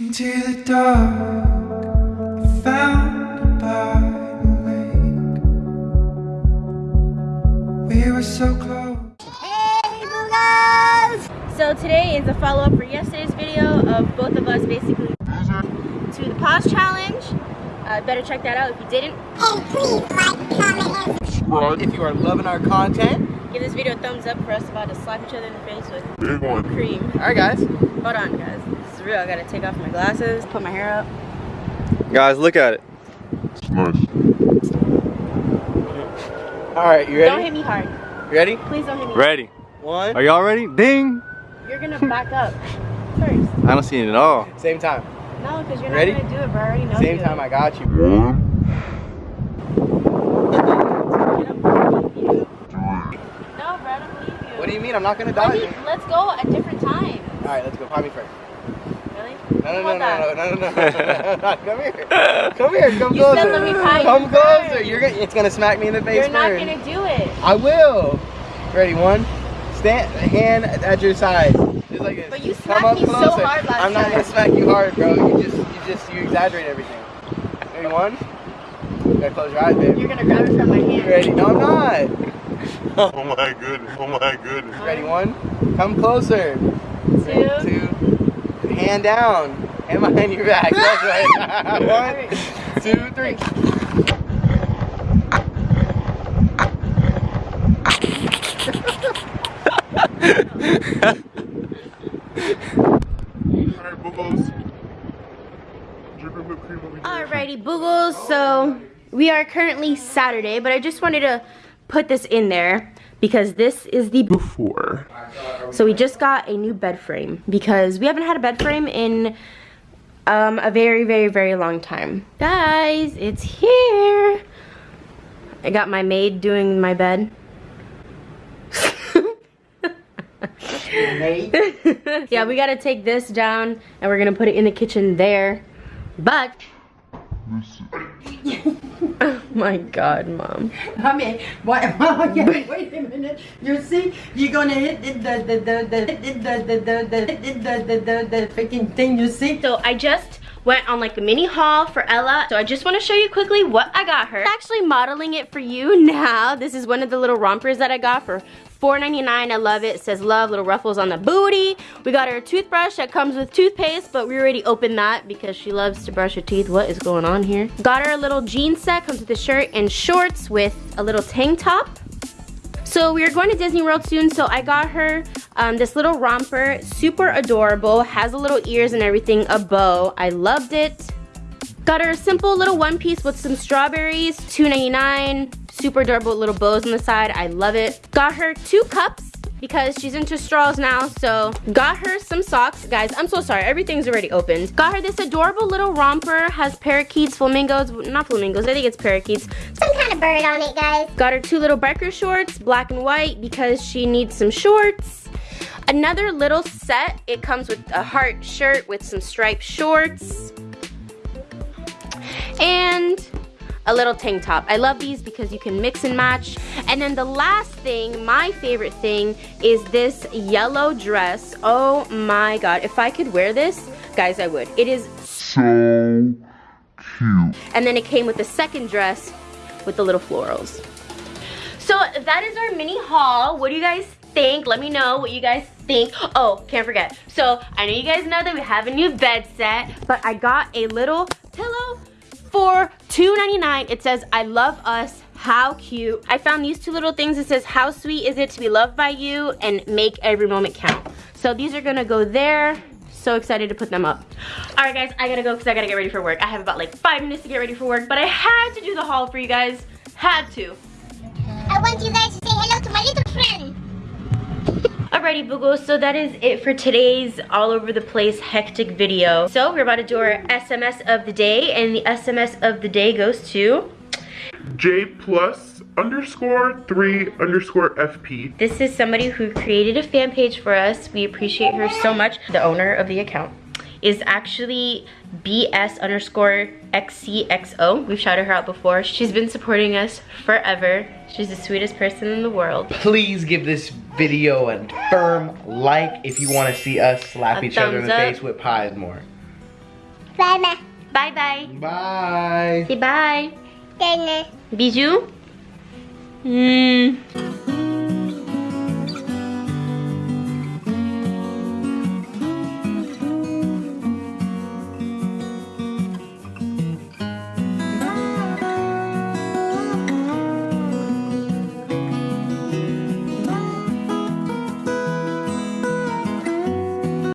Into the dark, I found by the lake. We were so close. So today is a follow-up for yesterday's video of both of us basically to the pause challenge. Uh, better check that out if you didn't. And please like, comment, and subscribe. If you are loving our content, Give this video a thumbs up for us about to slap each other in the face with Big one. cream. alright guys. Hold on guys, this is real. I gotta take off my glasses, put my hair up. Guys, look at it. It's nice. Alright, you ready? Don't hit ready? me hard. You ready? Please don't hit me. Ready. One, Are y'all ready? Ding! You're gonna back up first. I don't see it at all. same time. No, because you're not gonna do it, bro. I already know Same you. time I got you. One, No, bro, I believe you. What do you mean? I'm not gonna Let dodge me, it. let's go at different time. Alright, let's go. Pop me first. Really? No, no, no, no, no, no, no, no, no, Come here. Come here. Come You closer. said let me tie Come you closer. first. You're gonna. It's gonna smack me in the face You're not first. gonna do it. I will. Ready? One. Stand. Hand at your side. Just like this. But you Come smacked up me so hard last I'm not time. gonna smack you hard, bro. You just, you just, you exaggerate everything. Ready? One. You gotta close your eyes, baby. You're gonna grab it from my hand. Ready? No, I'm not. oh my goodness, oh my goodness. Ready? One. Come closer. Two. Two. Hand down. Hand behind your back. That's right. One, two, three. Alright, Bubbles. Dripping whipped cream over here. Alrighty, boogles. So we are currently Saturday, but I just wanted to put this in there because this is the Before. So we just got a new bed frame because we haven't had a bed frame in um, a very, very, very long time. Guys, it's here. I got my maid doing my bed. yeah, we gotta take this down and we're gonna put it in the kitchen there. But, my god, mom. I mean, why, okay, wait a minute. You see, you're gonna hit the the the the the the the the the the the the the freaking thing. You see? So I just went on like a mini haul for Ella. So I just want to show you quickly what I got her. I'm actually modeling it for you now. This is one of the little rompers that I got for $4.99. I love it. It says love, little ruffles on the booty. We got her a toothbrush that comes with toothpaste, but we already opened that because she loves to brush her teeth. What is going on here? Got her a little jean set, comes with a shirt and shorts with a little tank top. So we are going to Disney World soon, so I got her um, this little romper, super adorable, has a little ears and everything, a bow. I loved it. Got her a simple little one piece with some strawberries, $2.99. Super adorable little bows on the side, I love it. Got her two cups because she's into straws now, so got her some socks. Guys, I'm so sorry, everything's already opened. Got her this adorable little romper, has parakeets, flamingos, not flamingos, I think it's parakeets. some kind of bird on it, guys. Got her two little biker shorts, black and white, because she needs some shorts. Another little set, it comes with a heart shirt with some striped shorts. And a little tank top. I love these because you can mix and match. And then the last thing, my favorite thing, is this yellow dress. Oh my god, if I could wear this, guys, I would. It is So cute. and then it came with the second dress with the little florals. So that is our mini haul. What do you guys think? Let me know what you guys think. Oh, can't forget. So I know you guys know that we have a new bed set, but I got a little pillow for $2.99. It says, I love us. How cute. I found these two little things. It says, how sweet is it to be loved by you and make every moment count. So these are gonna go there so excited to put them up. All right, guys, I gotta go because I gotta get ready for work. I have about like five minutes to get ready for work, but I had to do the haul for you guys. Had to. I want you guys to say hello to my little friend. Alrighty, Boogles, so that is it for today's all over the place hectic video. So we're about to do our SMS of the day, and the SMS of the day goes to... J plus underscore three underscore FP. This is somebody who created a fan page for us. We appreciate her so much. The owner of the account is actually BS underscore XCXO. We've shouted her out before. She's been supporting us forever. She's the sweetest person in the world. Please give this video and firm like if you want to see us slap a each other in the up. face with pies more. Bye bye. Bye bye. Bye. Say bye. Bye. Bisous. Mm.